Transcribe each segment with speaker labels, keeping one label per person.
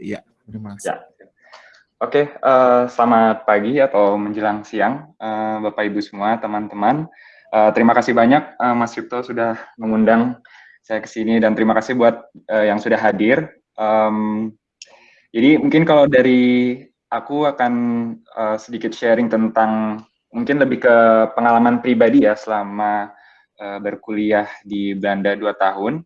Speaker 1: ya, terima kasih.
Speaker 2: Ya. Oke, uh, selamat pagi atau menjelang siang, uh, Bapak Ibu semua, teman-teman. Uh, terima kasih banyak uh, Mas Yupto sudah mengundang saya ke sini dan terima kasih buat uh, yang sudah hadir. Um, jadi mungkin kalau dari aku akan uh, sedikit sharing tentang mungkin lebih ke pengalaman pribadi ya selama uh, berkuliah di Belanda dua tahun.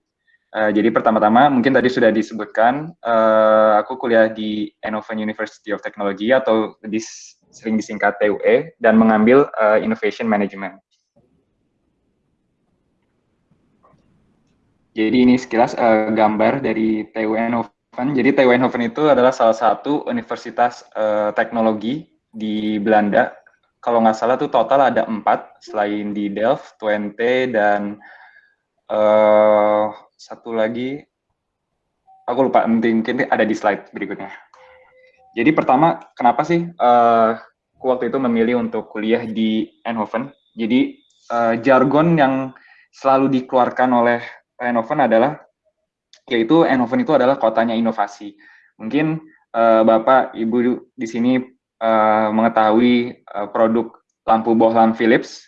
Speaker 2: Uh, jadi pertama-tama mungkin tadi sudah disebutkan, uh, aku kuliah di Eindhoven University of Technology atau lebih sering disingkat TUE dan mengambil uh, Innovation Management. Jadi ini sekilas uh, gambar dari TUE Eindhoven. Jadi TUE Eindhoven itu adalah salah satu universitas uh, teknologi di Belanda. Kalau nggak salah tuh total ada empat, selain di Delft, Twente, dan uh, satu lagi aku lupa mungkin ada di slide berikutnya. Jadi pertama, kenapa sih uh, waktu itu memilih untuk kuliah di Eindhoven? Jadi uh, jargon yang selalu dikeluarkan oleh Eindhoven adalah yaitu Eindhoven itu adalah kotanya inovasi. Mungkin uh, Bapak Ibu di sini uh, mengetahui uh, produk lampu bohlam Philips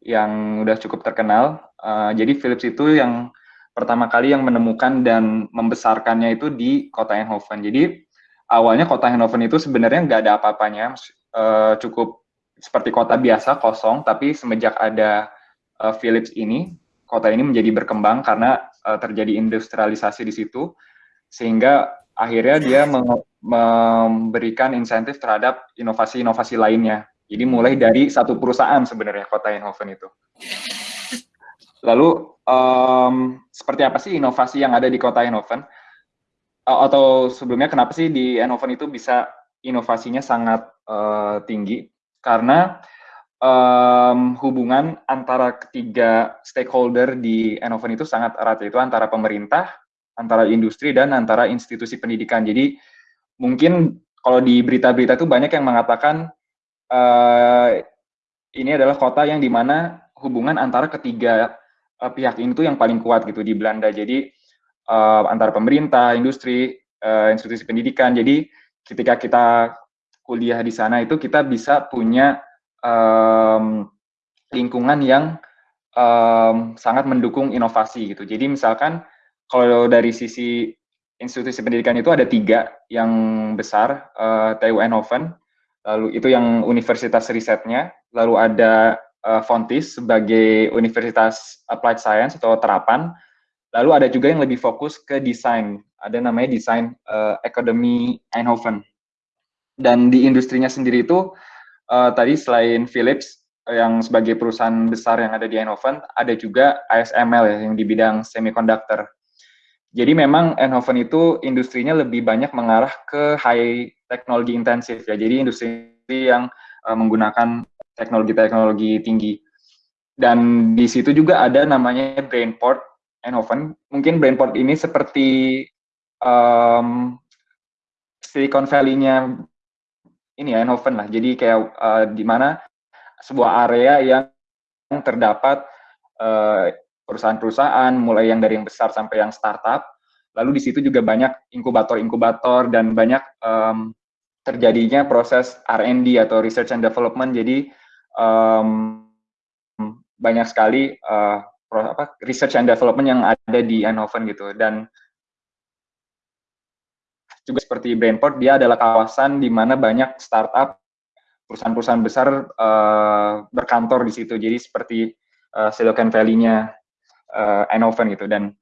Speaker 2: yang udah cukup terkenal. Uh, jadi Philips itu yang pertama kali yang menemukan dan membesarkannya itu di kota Eindhoven. Jadi awalnya kota Eindhoven itu sebenarnya nggak ada apa-apanya, uh, cukup seperti kota biasa kosong. Tapi semenjak ada uh, Philips ini, kota ini menjadi berkembang karena uh, terjadi industrialisasi di situ, sehingga akhirnya dia memberikan insentif terhadap inovasi-inovasi lainnya. Jadi mulai dari satu perusahaan sebenarnya kota Eindhoven itu. Lalu um, seperti apa sih inovasi yang ada di kota Eindhoven? Atau sebelumnya kenapa sih di Eindhoven itu bisa inovasinya sangat uh, tinggi? Karena um, hubungan antara ketiga stakeholder di Eindhoven itu sangat erat, yaitu antara pemerintah, antara industri, dan antara institusi pendidikan. Jadi mungkin kalau di berita-berita itu banyak yang mengatakan uh, ini adalah kota yang di mana hubungan antara ketiga uh, pihak ini tuh yang paling kuat gitu di Belanda. Jadi uh, antara pemerintah, industri, uh, institusi pendidikan. Jadi ketika kita kuliah di sana itu kita bisa punya um, lingkungan yang um, sangat mendukung inovasi gitu. Jadi misalkan kalau dari sisi institusi pendidikan itu ada tiga yang besar, uh, TU Eindhoven, lalu itu yang universitas risetnya, lalu ada uh, Fontis sebagai Universitas Applied Science atau terapan. Lalu ada juga yang lebih fokus ke desain. Ada namanya Design uh, Academy Eindhoven. Dan di industrinya sendiri itu uh, tadi selain Philips yang sebagai perusahaan besar yang ada di Eindhoven, ada juga ASML ya yang di bidang semiconductor. Jadi memang Eindhoven itu industrinya lebih banyak mengarah ke high technology intensif ya. Jadi industri yang uh, menggunakan teknologi-teknologi tinggi. Dan di situ juga ada namanya Brainport Eindhoven. Mungkin Brainport ini seperti um, Silicon Valley-nya ini ya Eindhoven lah. Jadi kayak uh, di mana sebuah area yang terdapat uh, perusahaan-perusahaan mulai yang dari yang besar sampai yang startup. Lalu di situ juga banyak inkubator-inkubator dan banyak um, terjadinya proses R&D atau research and development. Jadi um, banyak sekali uh, apa, research and development yang ada di Eindhoven gitu. Dan juga seperti Brainport dia adalah kawasan di mana banyak startup perusahaan-perusahaan besar uh, berkantor di situ. Jadi seperti uh, Silicon Valley-nya uh, Eindhoven gitu. Dan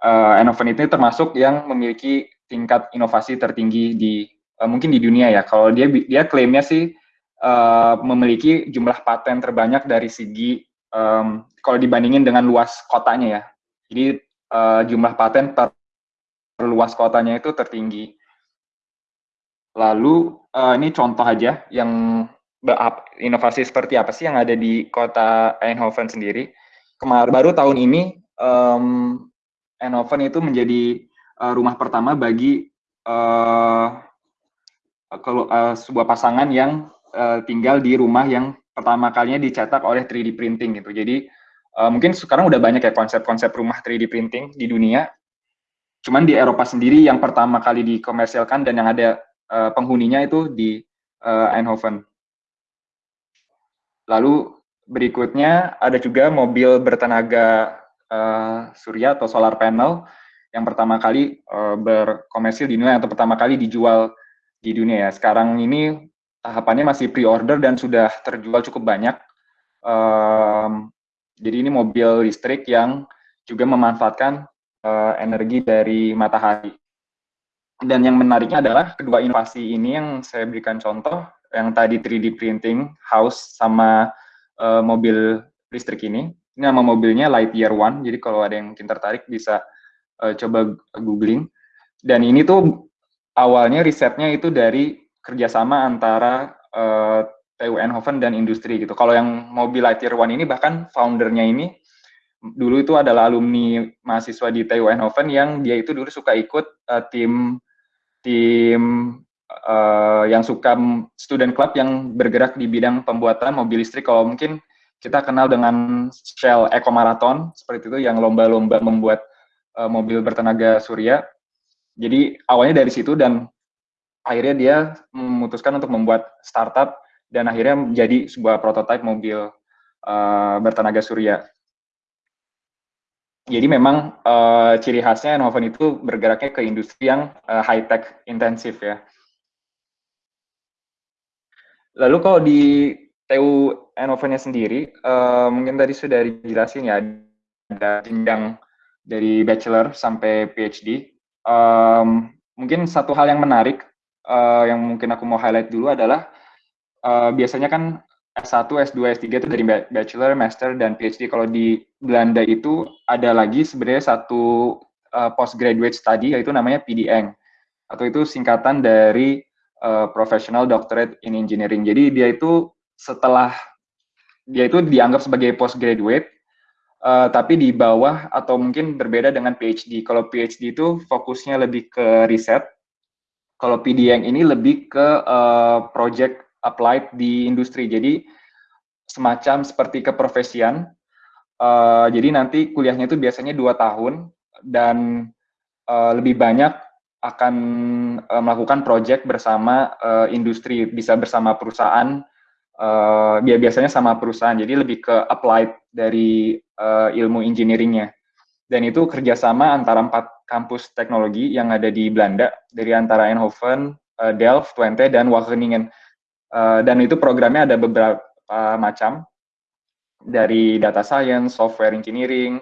Speaker 2: uh, Eindhoven itu termasuk yang memiliki tingkat inovasi tertinggi di uh, mungkin di dunia ya. Kalau dia dia klaimnya sih uh, memiliki jumlah paten terbanyak dari segi um, kalau dibandingin dengan luas kotanya ya. Jadi uh, jumlah paten per, per luas kotanya itu tertinggi. Lalu uh, ini contoh aja yang inovasi seperti apa sih yang ada di kota Eindhoven sendiri. Kemarin baru tahun ini um, Eindhoven itu menjadi uh, rumah pertama bagi uh, kalau uh, sebuah pasangan yang uh, tinggal di rumah yang pertama kalinya dicetak oleh 3D printing gitu. Jadi uh, mungkin sekarang udah banyak ya konsep-konsep rumah 3D printing di dunia. cuman di Eropa sendiri yang pertama kali dikomersialkan dan yang ada uh, penghuninya itu di uh, Eindhoven. Lalu berikutnya ada juga mobil bertenaga uh, surya atau solar panel yang pertama kali uh, berkomersil di dunia atau pertama kali dijual di dunia ya. Sekarang ini tahapannya masih pre-order dan sudah terjual cukup banyak. Um, jadi ini mobil listrik yang juga memanfaatkan uh, energi dari matahari. Dan yang menariknya adalah kedua inovasi ini yang saya berikan contoh, yang tadi 3D printing house sama uh, mobil listrik ini. Ini nama mobilnya Lightyear One, jadi kalau ada yang mungkin tertarik bisa uh, coba googling. Dan ini tuh awalnya risetnya itu dari kerjasama antara uh, TU Eindhoven dan industri gitu. Kalau yang mobil Lightyear One ini bahkan foundernya ini dulu itu adalah alumni mahasiswa di TU Eindhoven yang dia itu dulu suka ikut uh, tim tim uh, yang suka student club yang bergerak di bidang pembuatan mobil listrik. Kalau mungkin kita kenal dengan Shell Eco Marathon seperti itu yang lomba-lomba membuat uh, mobil bertenaga surya. Jadi awalnya dari situ dan akhirnya dia memutuskan untuk membuat startup dan akhirnya menjadi sebuah prototipe mobil uh, bertenaga surya. Jadi memang uh, ciri khasnya Noven itu bergeraknya ke industri yang uh, high tech intensif ya. Lalu kalau di TU Enovennya sendiri, uh, mungkin tadi sudah dijelasin ya ada jenjang dari bachelor sampai PhD. Um, mungkin satu hal yang menarik uh, yang mungkin aku mau highlight dulu adalah uh, biasanya kan S1, S2, S3 itu dari bachelor, master, dan PhD. Kalau di Belanda itu ada lagi sebenarnya satu uh, postgraduate study yaitu namanya PDN atau itu singkatan dari uh, Professional Doctorate in Engineering. Jadi dia itu setelah dia itu dianggap sebagai postgraduate uh, tapi di bawah atau mungkin berbeda dengan PhD. Kalau PhD itu fokusnya lebih ke riset. Kalau PDN ini lebih ke uh, project applied di industri. Jadi semacam seperti keprofesian. Uh, jadi nanti kuliahnya itu biasanya dua tahun dan uh, lebih banyak akan uh, melakukan project bersama uh, industri, bisa bersama perusahaan. Uh, biasanya sama perusahaan, jadi lebih ke applied dari uh, ilmu engineeringnya. Dan itu kerjasama antara empat kampus teknologi yang ada di Belanda, dari antara Eindhoven, uh, Delft, Twente, dan Wageningen. Uh, dan itu programnya ada beberapa macam dari data science, software engineering,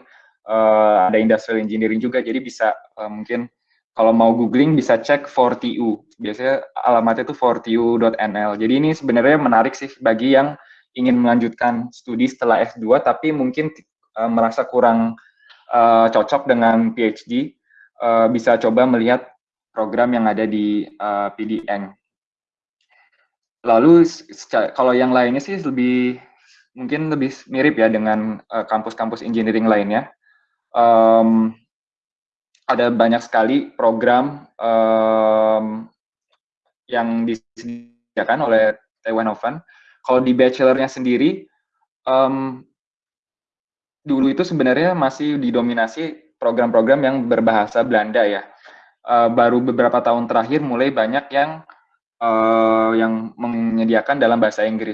Speaker 2: uh, ada industrial engineering juga. Jadi bisa uh, mungkin kalau mau googling bisa cek 4TU. Biasanya alamatnya itu 4TU.nl. Jadi ini sebenarnya menarik sih bagi yang ingin melanjutkan studi setelah S2 tapi mungkin uh, merasa kurang uh, cocok dengan PhD, uh, bisa coba melihat program yang ada di uh, PDN. Lalu kalau yang lainnya sih lebih mungkin lebih mirip ya dengan eh, kampus-kampus uh, engineering lainnya. Um, ada banyak sekali program um, yang disediakan oleh Oven. Kalau di bachelornya sendiri, um, dulu itu sebenarnya masih didominasi program-program yang berbahasa Belanda ya. Uh, baru beberapa tahun terakhir mulai banyak yang uh, yang menyediakan dalam bahasa Inggris.